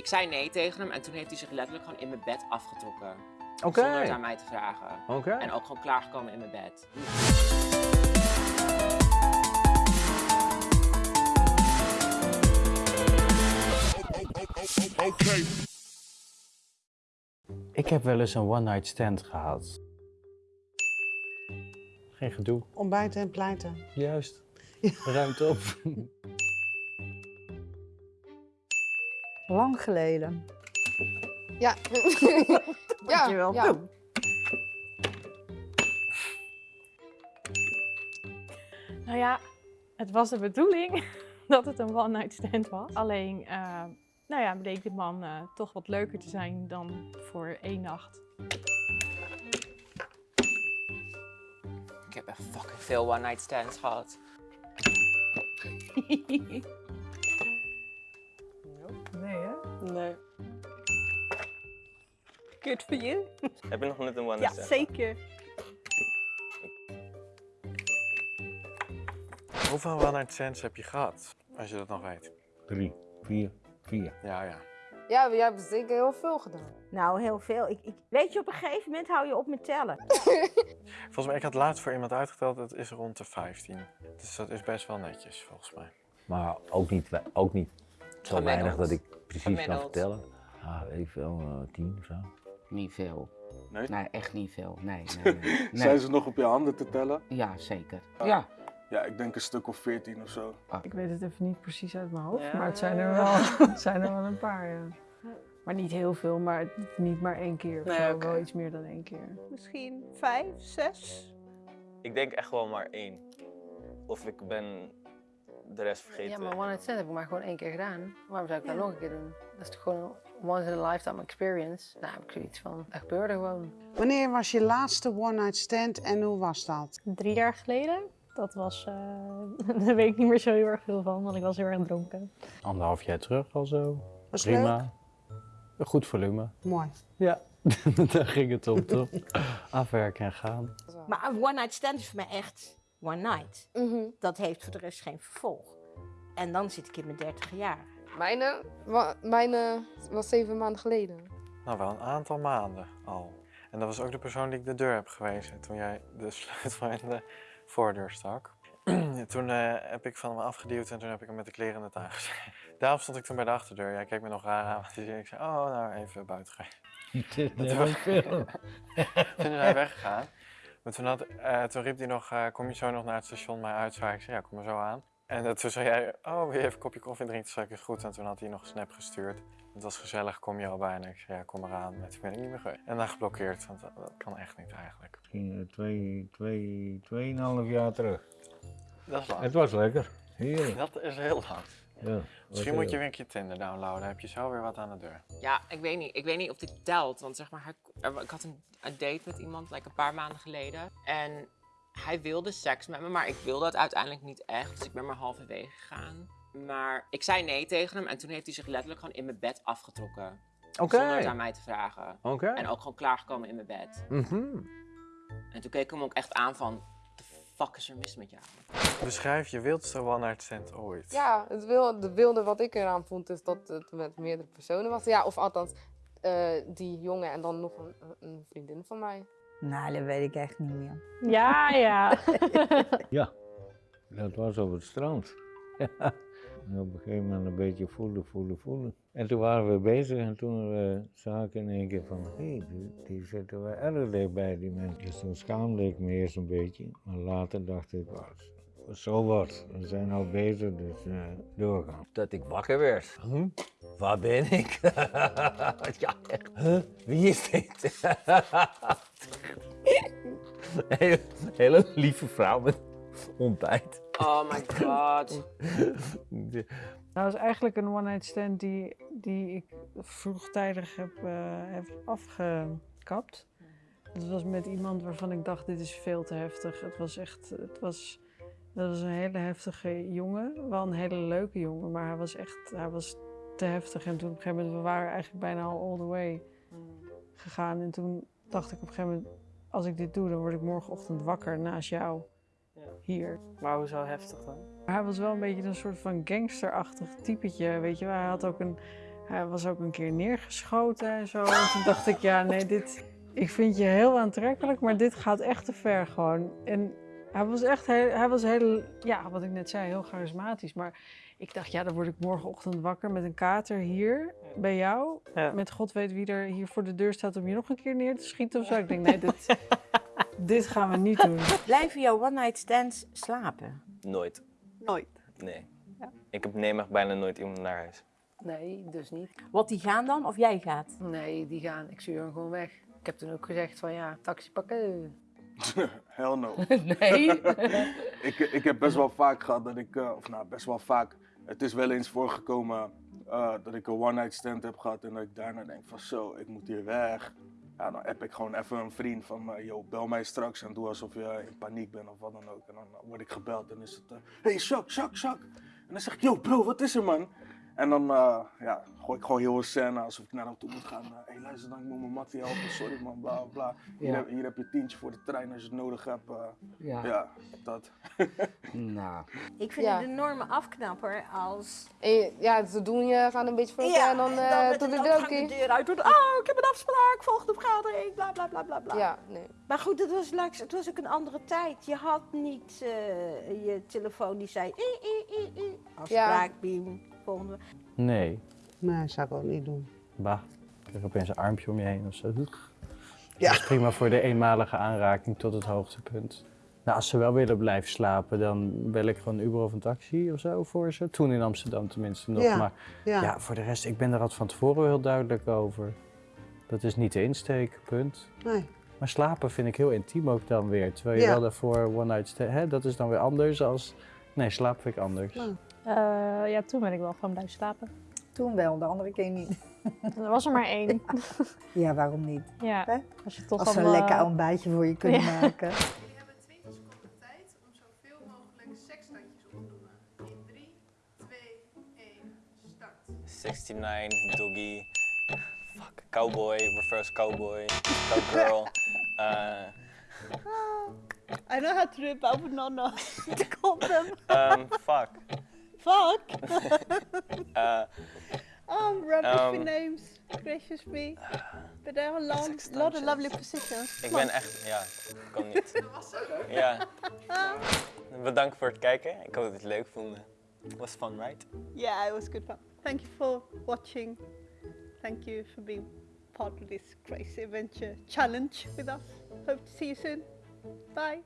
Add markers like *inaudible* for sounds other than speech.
Ik zei nee tegen hem en toen heeft hij zich letterlijk gewoon in mijn bed afgetrokken. Oké. Zonder het aan mij te vragen. Oké. En ook gewoon klaargekomen in mijn bed. Ik heb wel eens een one-night stand gehad. Geen gedoe. Ontbijten en pleiten. Juist. Ruimte op. *laughs* Lang geleden. Ja. *laughs* ja, Dankjewel. ja. Nou ja, het was de bedoeling *laughs* dat het een one-night stand was. Alleen, eh, nou ja, bleek de man eh, toch wat leuker te zijn dan voor één nacht. Ik heb echt fucking veel one night stands gehad. *laughs* Nee. Good for you. Heb je nog net een one Ja, zeker. Hoeveel one-night stands heb je gehad? Als je dat nog weet. Drie, vier, vier. Ja, ja. Ja, jij hebt zeker heel veel gedaan. Nou, heel veel. Ik, ik... Weet je, op een gegeven moment hou je op met tellen. *laughs* Volgens mij, ik had laatst voor iemand uitgeteld, het is rond de 15. Dus dat is best wel netjes, volgens mij. Maar ook niet, we- ook niet zo weinig dat ik precies kan vertellen. Ah, weet ik veel, eh, tien of zo. Niet veel. Nee? Nee, echt niet veel. Nee, *laughs* nee. Zijn ze nog op je handen te tellen? Ja, zeker. Ah. Ja. Ja, ik denk een stuk of 14 of zo. Ik weet het even niet precies uit mijn hoofd, Ja. maar het zijn er wel, *laughs* het zijn er wel een paar, ja. Maar niet heel veel, maar niet maar één keer. Nee. Wel iets meer dan één keer. Misschien vijf, zes. Ik denk echt wel maar één. Of ik ben de rest vergeten. Ja, maar one night stand heb ik maar gewoon één keer gedaan. Waarom zou ik dat nog een keer doen? Dat is toch gewoon een once in a lifetime experience. Nou, heb ik zoiets van, dat gebeurde gewoon. Wanneer was je laatste one-night stand en hoe was dat? Drie jaar geleden. Dat was, eh *laughs* daar weet ik niet meer zo heel erg veel van, want ik was heel erg dronken. Anderhalf jaar terug al zo. Was Prima. Een goed volume. Mooi. Ja, *laughs* daar ging het om toch? *laughs* Afwerken en gaan. Maar een one-night stand is voor mij echt one night. Mhm. Dat heeft voor de rest geen vervolg. En dan zit ik in mijn dertig jaar. Mijne, wa- mijne was zeven maanden geleden. Nou, wel een aantal maanden al. En dat was ook de persoon die ik de deur heb gewezen toen jij de *laughs* sleutel in de voordeur stak. *clears throat* toen eh, heb ik van hem afgeduwd en toen heb ik hem met de kleren in de tuin gezet. *laughs* Daarom stond ik toen bij de achterdeur. Jij keek me nog raar aan. Dus ik zei, oh, nou even buiten gaan. *laughs* Dat was veel. Toen is hij weggegaan. Maar toen, had, eh, toen riep hij nog, eh, kom je zo nog naar het station mij uitzwaaien? Ik zei, ja, kom maar zo aan. En toen zei jij, oh, wil je even een kopje koffie drinken? Toen zei ik, is goed. En toen had hij nog een snap gestuurd. Het was gezellig, kom je al bijna? Ik zei, ja, kom eraan. En toen ben ik niet meer geweest. En dan geblokkeerd, want dat, dat kan echt niet eigenlijk. Misschien eh, twee, twee, tweeënhalf jaar terug. Dat is lang. Het was lekker. Heerlijk. Dat is heel lang. Ja, Misschien moet je weer een keer Tinder downloaden. Heb je zo weer wat aan de deur. Ja, ik weet niet. Ik weet niet of dit telt. Want zeg maar, ik had een, een date met iemand like, een paar maanden geleden. En hij wilde seks met me, maar ik wilde het uiteindelijk niet echt. Dus ik ben maar halverwege gegaan. Maar ik zei nee tegen hem en toen heeft hij zich letterlijk gewoon in mijn bed afgetrokken. Oké. Zonder het aan mij te vragen. Oké. En ook gewoon klaargekomen in mijn bed. Mhm. En toen keek ik hem ook echt aan van, fuck is er mis met jou? Beschrijf je wildste one-night stand ooit. Ja, het wilde, de wilde wat ik eraan vond is dat het met meerdere personen was. Ja, of althans, eh, die jongen en dan nog een, een vriendin van mij. Nou, dat weet ik echt niet meer. Ja, ja. *laughs* Ja, dat was op het strand. Ja. En op een gegeven moment een beetje voelen, voelen, voelen. En toen waren we bezig en toen uh, zag ik in één keer van, hé, hey, die, die zitten wel erg dichtbij, die mensen. Dus toen schaamde ik me eerst een beetje, maar later dacht ik, "Oh, zo wat, we zijn al bezig, dus uh, doorgaan. Dat ik wakker werd. Hm? Waar ben ik? *laughs* ja. Huh? Wie is dit? *laughs* hele, hele lieve vrouw met ontbijt. Oh my god. *laughs* Nou, dat is eigenlijk een one-night stand die, die ik vroegtijdig heb, eh, heb afgekapt. Het was met iemand waarvan ik dacht, dit is veel te heftig. Het was echt, het was, dat was een hele heftige jongen. Wel een hele leuke jongen, maar hij was echt, hij was te heftig. En toen op een gegeven moment, we waren eigenlijk bijna al all the way gegaan. En toen dacht ik op een gegeven moment, als ik dit doe, dan word ik morgenochtend wakker naast jou. Hier. Maar hoezo heftig dan? Hij was wel een beetje een soort van gangsterachtig typetje, weet je wel. Hij had ook een, Hij was ook een keer neergeschoten en zo. En toen dacht ik, ja, nee, dit... Ik vind je heel aantrekkelijk, maar dit gaat echt te ver gewoon. En hij was echt heel, hij was heel, ja, wat ik net zei, heel charismatisch. Maar ik dacht, ja, dan word ik morgenochtend wakker met een kater hier bij jou. Met god weet wie er hier voor de deur staat om je nog een keer neer te schieten of zo. Ik denk, nee, dit, *laughs* dit gaan we niet doen. *laughs* Blijven jouw one-night stands slapen? Nooit. Nooit. Nee. Ik heb neem bijna nooit iemand naar huis. Nee, dus niet. Wat die gaan dan of jij gaat? Nee, die gaan. Ik stuur hem gewoon weg. Ik heb toen ook gezegd van ja, taxi pakken. *laughs* Hell no. *laughs* Nee. ik, ik heb best wel vaak gehad dat ik, eh, of nou best wel vaak, het is wel eens voorgekomen eh, dat ik een one-night stand heb gehad en dat ik daarna denk van zo, ik moet hier weg. Ja, dan heb ik gewoon even een vriend van me, yo, bel mij straks en doe alsof je in paniek bent of wat dan ook. En dan word ik gebeld en is het, eh, hey Shak, Shak, Shak. En dan zeg ik, yo bro, wat is er man? En dan eh, ja, gooi ik gewoon heel een scène alsof ik naar hem toe moet gaan. Hé, hey, luister dan, ik moet mijn mattie helpen, sorry man, bla bla. Hier, Ja. heb, hier heb je tientje voor de trein als je het nodig hebt. eh. Ja. ja, dat. *laughs* Nou, Ik vind Ja. het een enorme afknapper als... Je- ja, ze doen je, gaan een beetje voor elkaar en dan, eh met doe een de deur de deur uit doen. Oh, ik heb een afspraak, volgende vergadering, bla bla bla bla bla. Ja, nee. Maar goed, het was, het was ook een andere tijd. Je had niet eh, je telefoon die zei... "Ii, ii, ii, ii." Afspraak, biem, volgende. Nee. Nee, zou ik ook niet doen. Bah, ik heb opeens een armpje om je heen of zo. Ja. Dat is prima voor de eenmalige aanraking tot het hoogtepunt. Nou, als ze wel willen blijven slapen, dan bel ik gewoon een Uber of een taxi of zo voor ze. Toen in Amsterdam tenminste nog. Ja, Maar ja. ja. voor de rest, ik ben er altijd van tevoren heel duidelijk over. Dat is niet de insteek, punt. Nee. Maar slapen vind ik heel intiem ook dan weer. Terwijl je Ja. wel daarvoor one night stand, hè, dat is dan weer anders als... Nee, slapen vind ik anders. Eh, ja, toen ben ik wel gewoon blijven slapen. Toen wel, de andere keer niet. Er was er maar één. *laughs* Ja, waarom niet? Ja, als je toch Als ze een eh, lekker ontbijtje voor je kunnen *laughs* Ja. maken. 69, doggy, fuck, cowboy, reverse cowboy, cowgirl. uh, *laughs* I know how to do it, but I would not know to call them. um, fuck. Fuck. *laughs* Uh, oh, rubbish Um, with names. Gracious me. But there are a lot, lot of lovely positions. ik Come on. ben echt, ja, kan niet. *laughs* Ja. Bedankt voor het kijken. Ik hoop dat je het leuk vonden. Was fun, right? Yeah, it was good fun. Thank you for watching. Thank you for being part of this crazy adventure challenge with us. Hope to see you soon. Bye.